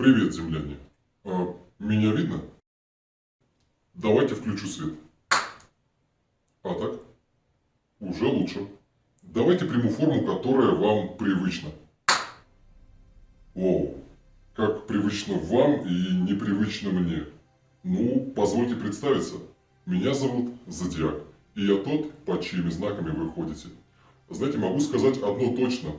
Привет, земляне. А, меня видно? Давайте включу свет. А так? Уже лучше. Давайте приму форму, которая вам привычна. Оу, как привычно вам и непривычно мне. Ну, позвольте представиться. Меня зовут Зодиак, и я тот, под чьими знаками вы ходите. Знаете, могу сказать одно точно.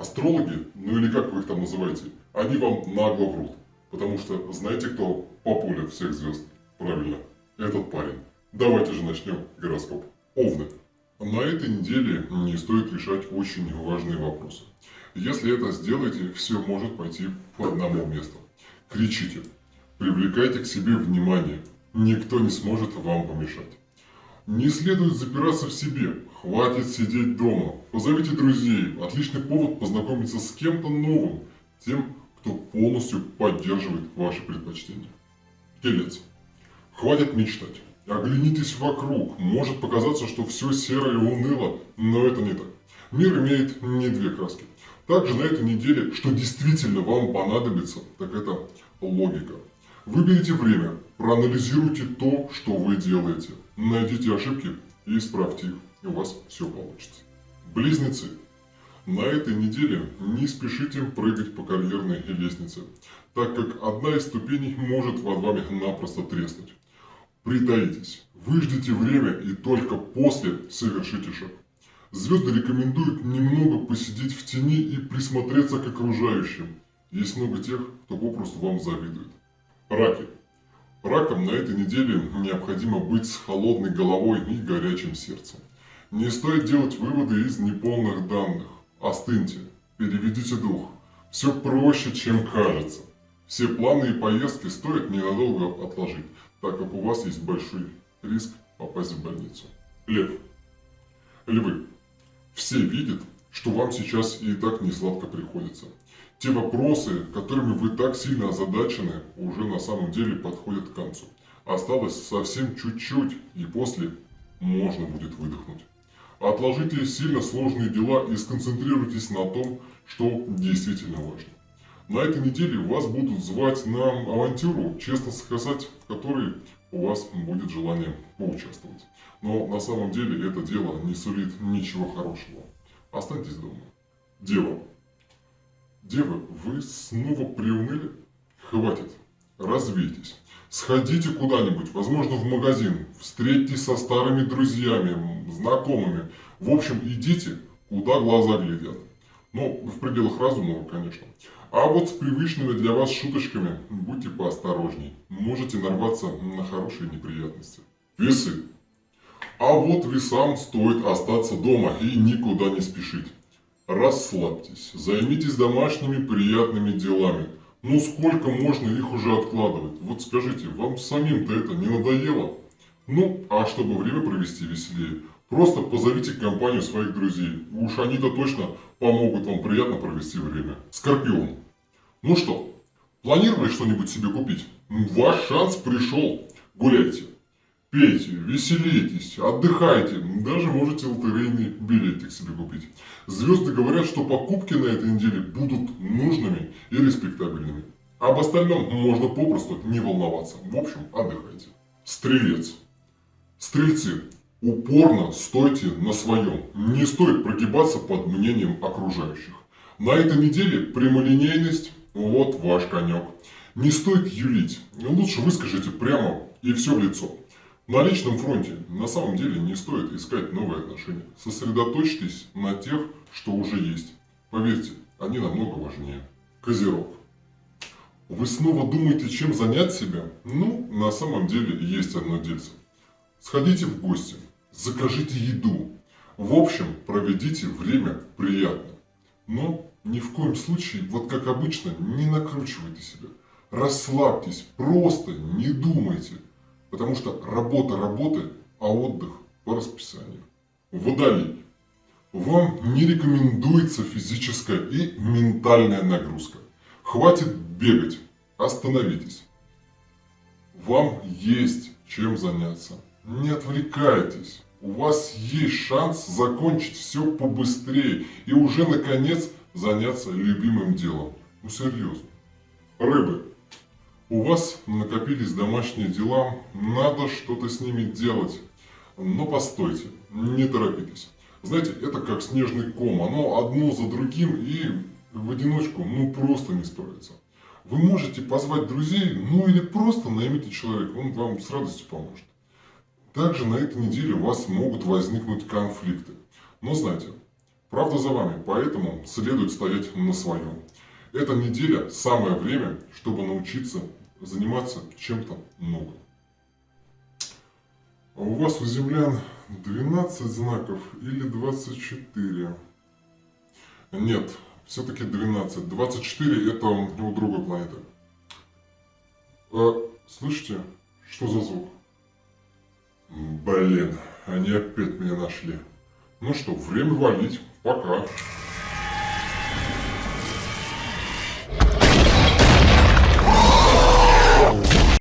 Астрологи, ну или как вы их там называете, они вам нагло врут. Потому что знаете, кто популит всех звезд? Правильно, этот парень. Давайте же начнем гороскоп. Овны. На этой неделе не стоит решать очень важные вопросы. Если это сделаете, все может пойти по одному месту. Кричите, привлекайте к себе внимание, никто не сможет вам помешать. Не следует запираться в себе, хватит сидеть дома. Позовите друзей, отличный повод познакомиться с кем-то новым, тем, кто полностью поддерживает ваши предпочтения. Телец. Хватит мечтать. Оглянитесь вокруг. Может показаться, что все серое и уныло, но это не так. Мир имеет не две краски. Также на этой неделе, что действительно вам понадобится, так это логика. Выберите время, проанализируйте то, что вы делаете. Найдите ошибки и исправьте их, и у вас все получится. Близнецы. На этой неделе не спешите прыгать по карьерной лестнице, так как одна из ступеней может под вами напросто треснуть. Притаитесь, выждите время и только после совершите шаг. Звезды рекомендуют немного посидеть в тени и присмотреться к окружающим. Есть много тех, кто попросту вам завидует. Раки. Ракам на этой неделе необходимо быть с холодной головой и горячим сердцем. Не стоит делать выводы из неполных данных. Остыньте, переведите дух. Все проще, чем кажется. Все планы и поездки стоит ненадолго отложить, так как у вас есть большой риск попасть в больницу. Лев. Львы. Все видят, что вам сейчас и так не сладко приходится. Те вопросы, которыми вы так сильно озадачены, уже на самом деле подходят к концу. Осталось совсем чуть-чуть, и после можно будет выдохнуть. Отложите сильно сложные дела и сконцентрируйтесь на том, что действительно важно. На этой неделе вас будут звать на авантюру, честно сказать, в которой у вас будет желание поучаствовать. Но на самом деле это дело не сулит ничего хорошего. Останьтесь дома. Дева. Девы, вы снова приуныли? Хватит. Развейтесь. Сходите куда-нибудь, возможно в магазин, встретитесь со старыми друзьями, знакомыми. В общем, идите, куда глаза глядят. Ну, в пределах разумного, конечно. А вот с привычными для вас шуточками будьте поосторожней. Можете нарваться на хорошие неприятности. Весы. А вот весам стоит остаться дома и никуда не спешить. Расслабьтесь, займитесь домашними приятными делами. Ну сколько можно их уже откладывать? Вот скажите, вам самим-то это не надоело? Ну, а чтобы время провести веселее, просто позовите компанию своих друзей. Уж они-то точно помогут вам приятно провести время. Скорпион. Ну что, планировали что-нибудь себе купить? Ваш шанс пришел. Гуляйте. Пейте, веселитесь, отдыхайте, даже можете лотерейный билетик себе купить. Звезды говорят, что покупки на этой неделе будут нужными и респектабельными. Об остальном можно попросту не волноваться. В общем, отдыхайте. Стрелец. Стрельцы, упорно стойте на своем. Не стоит прогибаться под мнением окружающих. На этой неделе прямолинейность – вот ваш конек. Не стоит юлить. Лучше выскажите прямо и все в лицо. На личном фронте на самом деле не стоит искать новые отношения. Сосредоточьтесь на тех, что уже есть. Поверьте, они намного важнее. Козерог. Вы снова думаете, чем занять себя? Ну, на самом деле есть одно дельце. Сходите в гости, закажите еду. В общем, проведите время приятно. Но ни в коем случае, вот как обычно, не накручивайте себя. Расслабьтесь, просто не думайте. Потому что работа работы, а отдых по расписанию. Водолей. Вам не рекомендуется физическая и ментальная нагрузка. Хватит бегать, остановитесь. Вам есть чем заняться. Не отвлекайтесь. У вас есть шанс закончить все побыстрее и уже наконец заняться любимым делом. Ну серьезно. Рыбы. У вас накопились домашние дела, надо что-то с ними делать. Но постойте, не торопитесь. Знаете, это как снежный ком, оно одно за другим и в одиночку ну просто не справится. Вы можете позвать друзей, ну или просто наймите человека, он вам с радостью поможет. Также на этой неделе у вас могут возникнуть конфликты. Но знайте, правда за вами, поэтому следует стоять на своем. Эта неделя самое время, чтобы научиться заниматься чем-то новым. А у вас у землян 12 знаков или 24? Нет, все-таки 12. 24 это у другой планеты. А, слышите, что за звук? Блин, они опять меня нашли. Ну что, время валить. Пока.